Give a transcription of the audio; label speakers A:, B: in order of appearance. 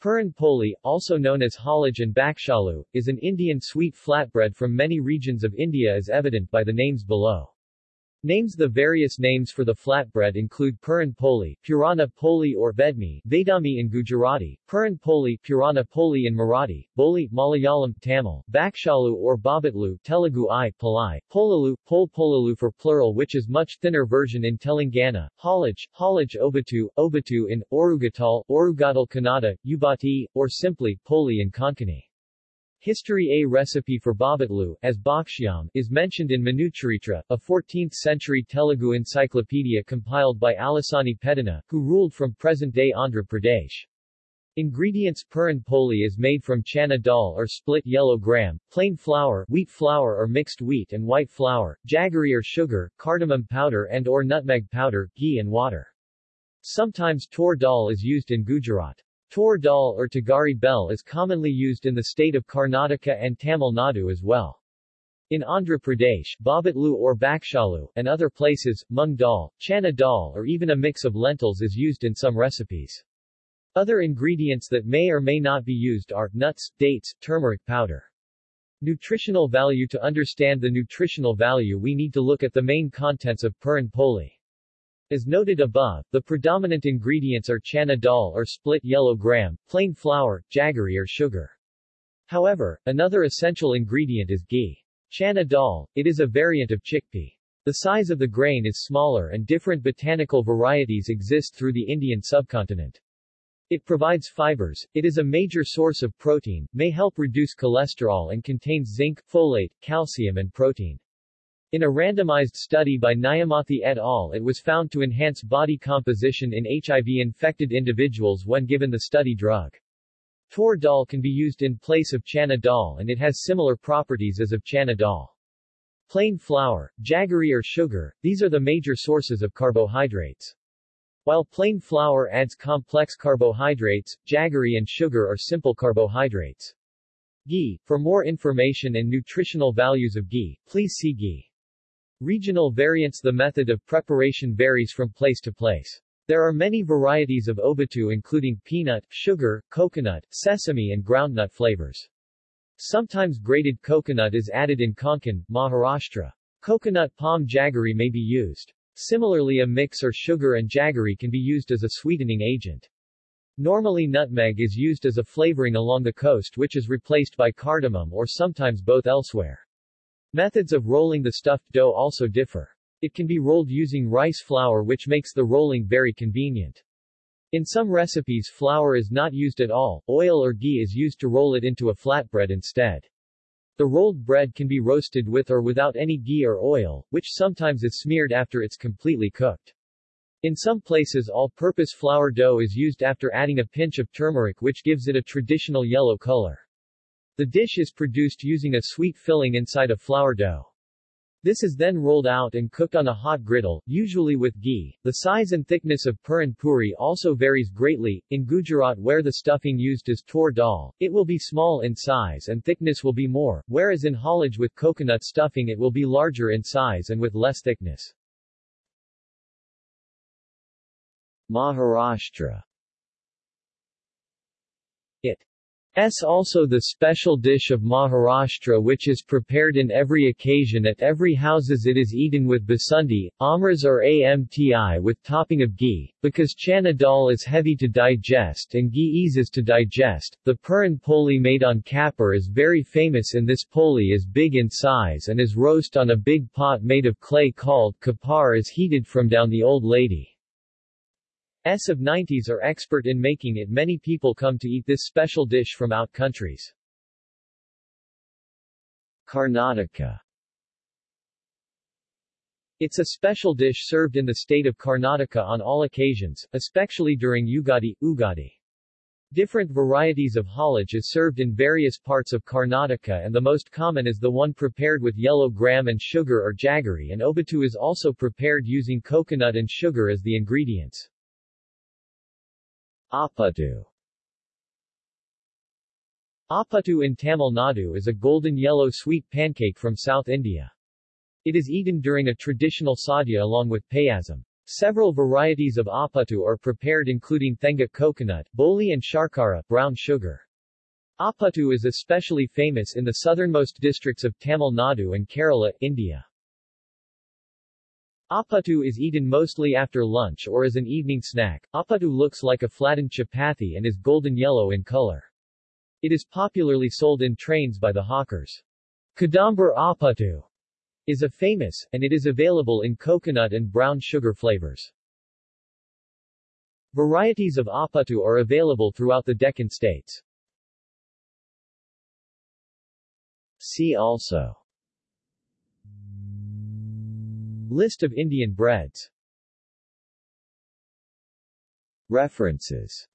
A: Puran poli, also known as holige and bakshalu, is an Indian sweet flatbread from many regions of India as evident by the names below. Names The various names for the flatbread include Puran Poli, Purana Poli or Vedmi, Vedami in Gujarati, Puran Poli, Purana Poli in Marathi, Boli, Malayalam, Tamil, Bakshalu or Bobbatlu, Telugu I, Palai, Polalu, Pol Polalu for plural which is much thinner version in Telangana, Holige, Holige Obbattu, Obbattu in Orugatal, Orugatal Kannada, Ubati, or simply Poli in Konkani. History A recipe for bobbatlu, as bakshyam, is mentioned in Manucharitra, a 14th-century Telugu encyclopedia compiled by Alasani Peddana, who ruled from present-day Andhra Pradesh. Ingredients Puran poli is made from chana dal or split yellow gram, plain flour, wheat flour or mixed wheat and white flour, jaggery or sugar, cardamom powder and or nutmeg powder, ghee and water. Sometimes tor dal is used in Gujarat. Tur dal or Tagari bell is commonly used in the state of Karnataka and Tamil Nadu as well. In Andhra Pradesh, bobbatlu or bakshalu, and other places, mung dal, chana dal or even a mix of lentils is used in some recipes. Other ingredients that may or may not be used are, nuts, dates, turmeric powder. Nutritional value To understand the nutritional value we need to look at the main contents of Puran Poli. As noted above, the predominant ingredients are chana dal or split yellow gram, plain flour, jaggery or sugar. However, another essential ingredient is ghee. Chana dal, it is a variant of chickpea. The size of the grain is smaller and different botanical varieties exist through the Indian subcontinent. It provides fibers, it is a major source of protein, may help reduce cholesterol and contains zinc, folate, calcium and protein. In a randomized study by Nyamathi et al. it was found to enhance body composition in HIV-infected individuals when given the study drug. Tur dal can be used in place of chana dal and it has similar properties as of chana dal. Plain flour, jaggery or sugar, these are the major sources of carbohydrates. While plain flour adds complex carbohydrates, jaggery and sugar are simple carbohydrates. Ghee, for more information and nutritional values of ghee, please see ghee. Regional variants The method of preparation varies from place to place. There are many varieties of obbattu including peanut, sugar, coconut, sesame and groundnut flavors. Sometimes grated coconut is added in Konkan, Maharashtra. Coconut palm jaggery may be used. Similarly a mix or sugar and jaggery can be used as a sweetening agent. Normally nutmeg is used as a flavoring along the coast which is replaced by cardamom or sometimes both elsewhere. Methods of rolling the stuffed dough also differ. It can be rolled using rice flour which makes the rolling very convenient. In some recipes flour is not used at all, oil or ghee is used to roll it into a flatbread instead. The rolled bread can be roasted with or without any ghee or oil, which sometimes is smeared after it's completely cooked. In some places all-purpose flour dough is used after adding a pinch of turmeric which gives it a traditional yellow color. The dish is produced using a sweet filling inside a flour dough. This is then rolled out and cooked on a hot griddle, usually with ghee. The size and thickness of puran puri also varies greatly. In Gujarat where the stuffing used is tor dal, it will be small in size and thickness will be more, whereas in holige with coconut stuffing it will be larger in size and with less thickness. Maharashtra It S also the special dish of Maharashtra which is prepared in every occasion at every houses it is eaten with basundi, amras or amti with topping of ghee, because chana dal is heavy to digest and ghee eases to digest. The puran poli made on kapur is very famous and this poli is big in size and is roast on a big pot made of clay called kapar is heated from down the old lady. S of 90s are expert in making it many people come to eat this special dish from out countries. Karnataka It's a special dish served in the state of Karnataka on all occasions, especially during Ugadi, Ugadi. Different varieties of holige is served in various parts of Karnataka and the most common is the one prepared with yellow gram and sugar or jaggery and obbattu is also prepared using coconut and sugar as the ingredients. Appattu Appattu in Tamil Nadu is a golden yellow sweet pancake from South India. It is eaten during a traditional sadhya along with payasam. Several varieties of apatu are prepared including thenga coconut, boli and sharkara brown sugar. Apatu is especially famous in the southernmost districts of Tamil Nadu and Kerala, India. Apatu is eaten mostly after lunch or as an evening snack. Apatu looks like a flattened chapati and is golden yellow in color. It is popularly sold in trains by the hawkers. Kadambar Apatu is a famous, and it is available in coconut and brown sugar flavors. Varieties of apatu are available throughout the Deccan states. See also List of Indian breads. References